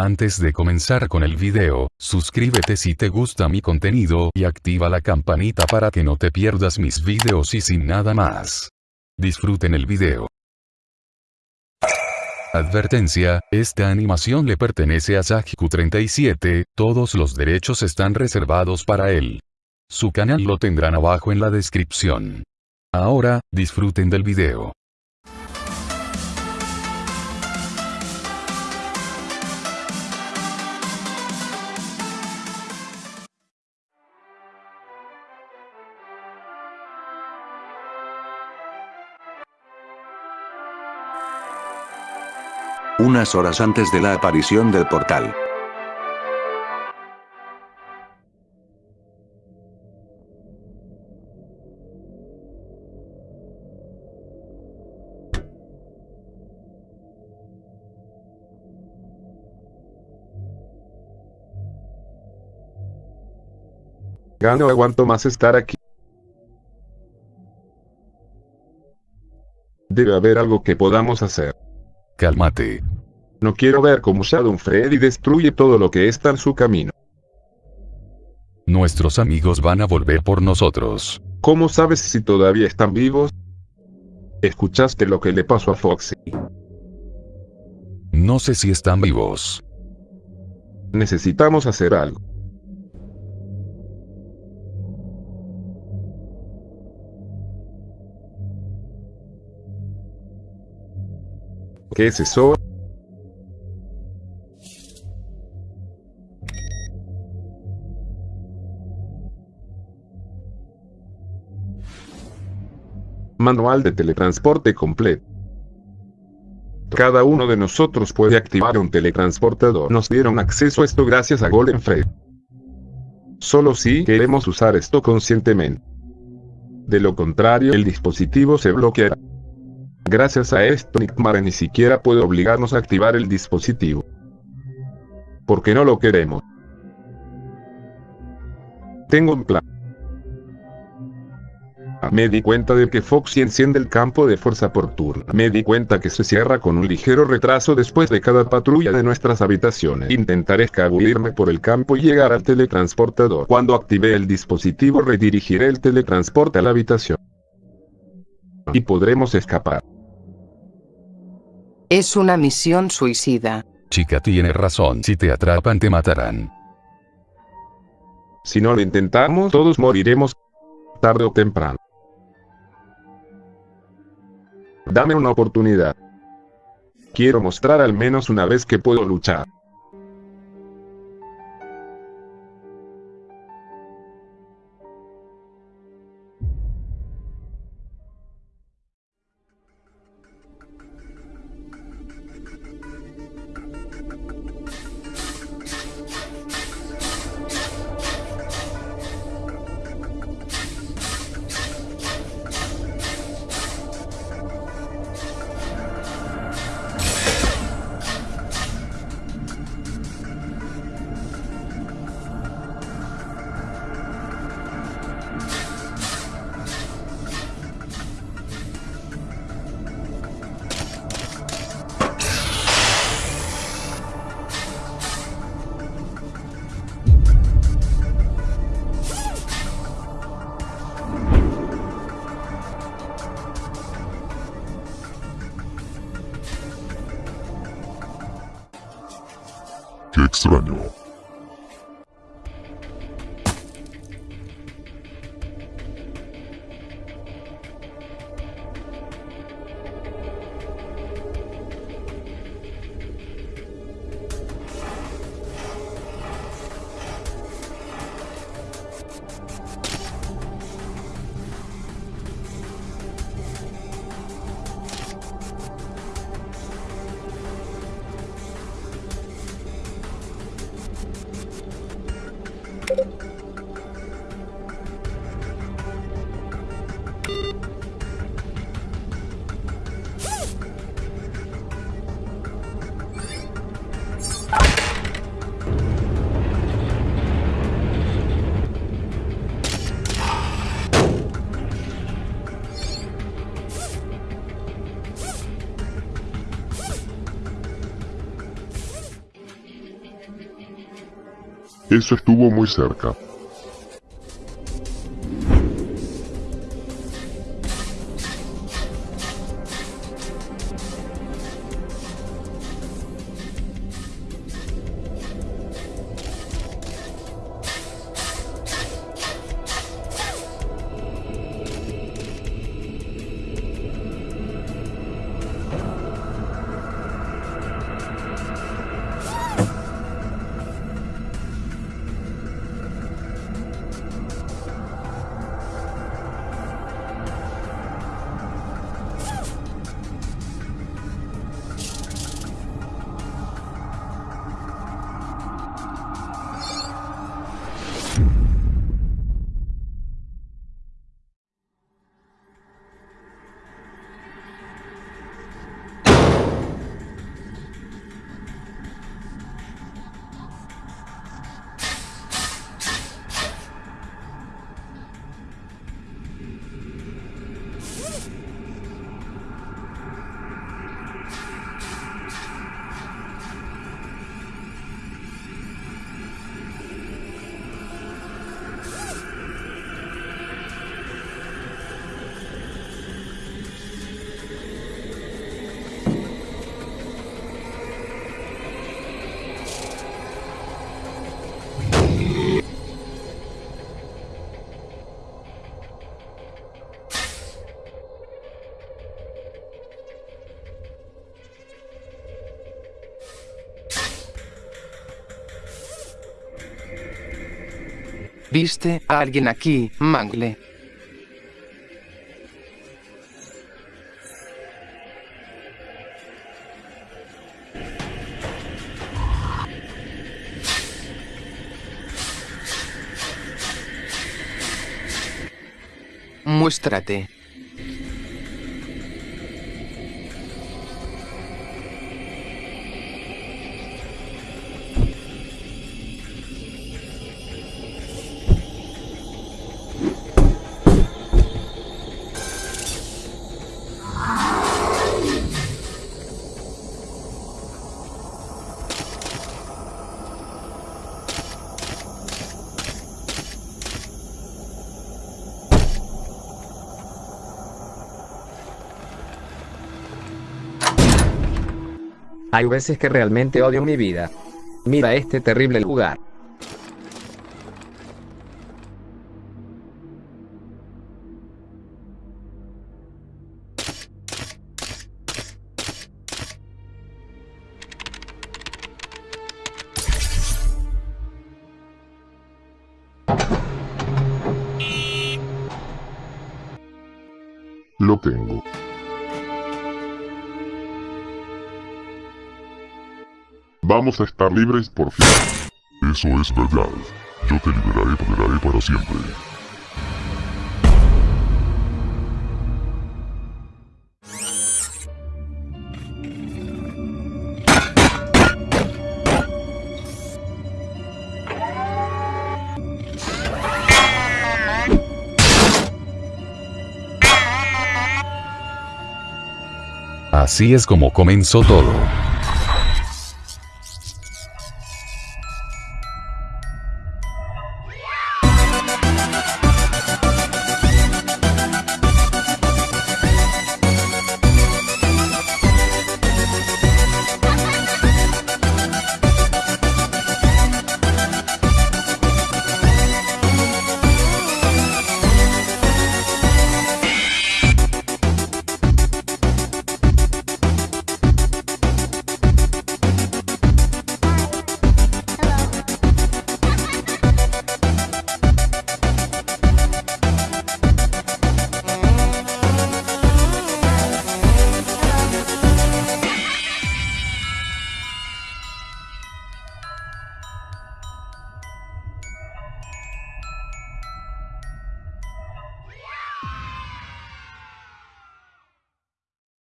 Antes de comenzar con el video, suscríbete si te gusta mi contenido y activa la campanita para que no te pierdas mis videos y sin nada más. Disfruten el video. Advertencia, esta animación le pertenece a Sajiku37, todos los derechos están reservados para él. Su canal lo tendrán abajo en la descripción. Ahora, disfruten del video. Unas horas antes de la aparición del portal. Ya no aguanto más estar aquí. Debe haber algo que podamos hacer. Cálmate. No quiero ver cómo Shadow Freddy destruye todo lo que está en su camino. Nuestros amigos van a volver por nosotros. ¿Cómo sabes si todavía están vivos? ¿Escuchaste lo que le pasó a Foxy? No sé si están vivos. Necesitamos hacer algo. ¿Qué es eso? Manual de teletransporte completo. Cada uno de nosotros puede activar un teletransportador. Nos dieron acceso a esto gracias a Golden Fred. Solo si queremos usar esto conscientemente. De lo contrario el dispositivo se bloqueará. Gracias a esto Nickmare ni siquiera puede obligarnos a activar el dispositivo. Porque no lo queremos. Tengo un plan. Me di cuenta de que Foxy enciende el campo de fuerza por turno. Me di cuenta que se cierra con un ligero retraso después de cada patrulla de nuestras habitaciones. Intentaré escabullirme por el campo y llegar al teletransportador. Cuando active el dispositivo redirigiré el teletransporte a la habitación. Y podremos escapar. Es una misión suicida. Chica tiene razón, si te atrapan te matarán. Si no lo intentamos todos moriremos. Tarde o temprano. Dame una oportunidad. Quiero mostrar al menos una vez que puedo luchar. ケーキスラには Eso estuvo muy cerca. ¿Viste a alguien aquí, Mangle? Muéstrate. Hay veces que realmente odio mi vida. Mira este terrible lugar. Lo tengo. Vamos a estar libres por fin. Eso es verdad. Yo te liberaré, toleraré para siempre. Así es como comenzó todo.